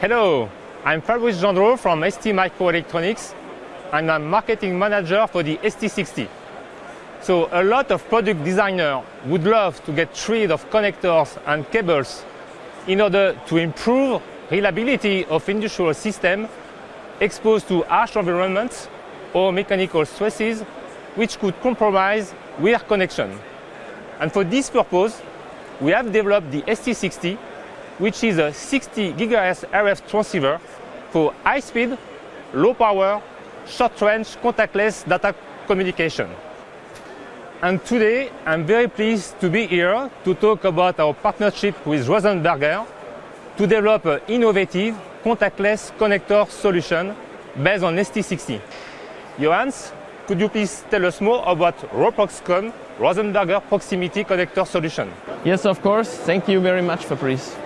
Hello, I'm Fabrice Gendreau from ST Microelectronics and I'm marketing manager for the ST60. So a lot of product designers would love to get rid of connectors and cables in order to improve reliability of industrial systems exposed to harsh environments or mechanical stresses which could compromise wear connection. And for this purpose, we have developed the ST60, which is a 60 GHz RF transceiver for high-speed, low-power, short-range contactless data communication. And today, I'm very pleased to be here to talk about our partnership with Rosenberger to develop an innovative contactless connector solution based on ST60. Johannes, could you please tell us more about RoProxCon Rosenberger Proximity Connector Solution? Yes, of course. Thank you very much, Fabrice.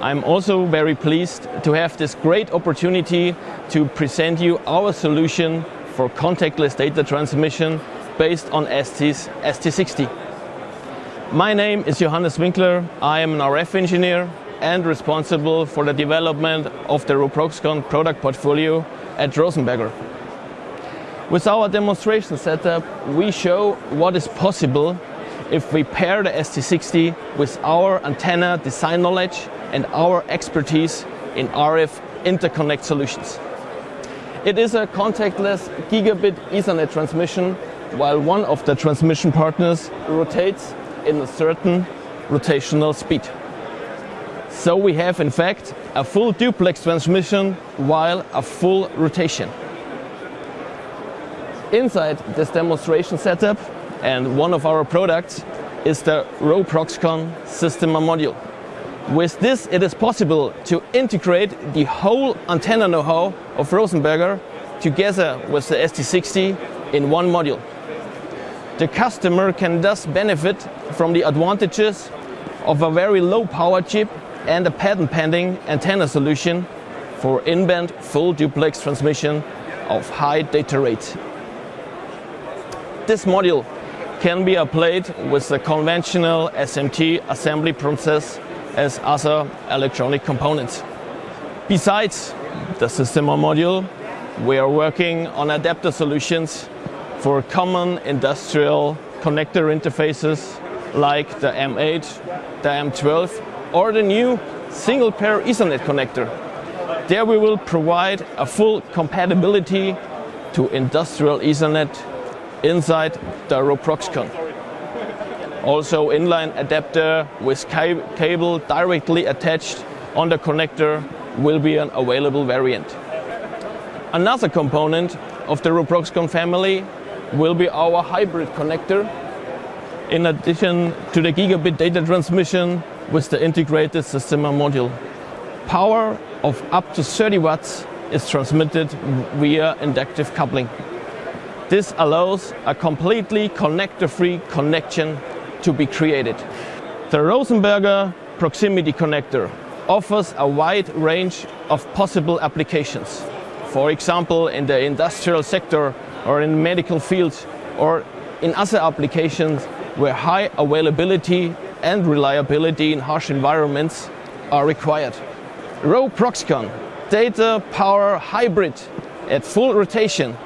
I'm also very pleased to have this great opportunity to present you our solution for contactless data transmission based on ST's ST60. My name is Johannes Winkler. I am an RF engineer and responsible for the development of the RoProxCon product portfolio at Rosenberger. With our demonstration setup, we show what is possible if we pair the ST60 with our antenna design knowledge and our expertise in RF interconnect solutions. It is a contactless gigabit Ethernet transmission while one of the transmission partners rotates in a certain rotational speed. So we have in fact a full duplex transmission while a full rotation. Inside this demonstration setup and one of our products is the RoProxCon system module. With this it is possible to integrate the whole antenna know-how of Rosenberger together with the ST60 in one module. The customer can thus benefit from the advantages of a very low power chip and a patent pending antenna solution for in-band full duplex transmission of high data rates. This module can be applied with the conventional SMT assembly process as other electronic components. Besides the system module, we are working on adapter solutions for common industrial connector interfaces like the M8, the M12 or the new single pair Ethernet connector. There we will provide a full compatibility to industrial Ethernet inside the RoProxCon. Also inline adapter with cable directly attached on the connector will be an available variant. Another component of the RoProxCon family will be our hybrid connector. In addition to the gigabit data transmission with the integrated system module. Power of up to 30 watts is transmitted via inductive coupling. This allows a completely connector-free connection to be created. The Rosenberger Proximity Connector offers a wide range of possible applications. For example, in the industrial sector or in medical fields or in other applications where high availability and reliability in harsh environments are required. RoProxCon Data Power Hybrid at full rotation.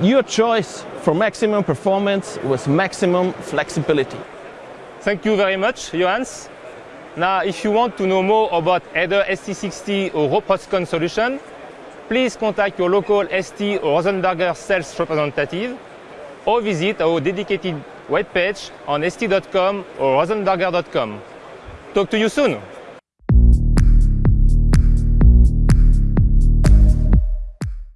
Your choice for maximum performance with maximum flexibility. Thank you very much, Johannes. Now, if you want to know more about either ST60 or RoProxCon solution, please contact your local ST or Rosenberger sales representative or visit our dedicated webpage on st.com or rosenberger.com. Talk to you soon!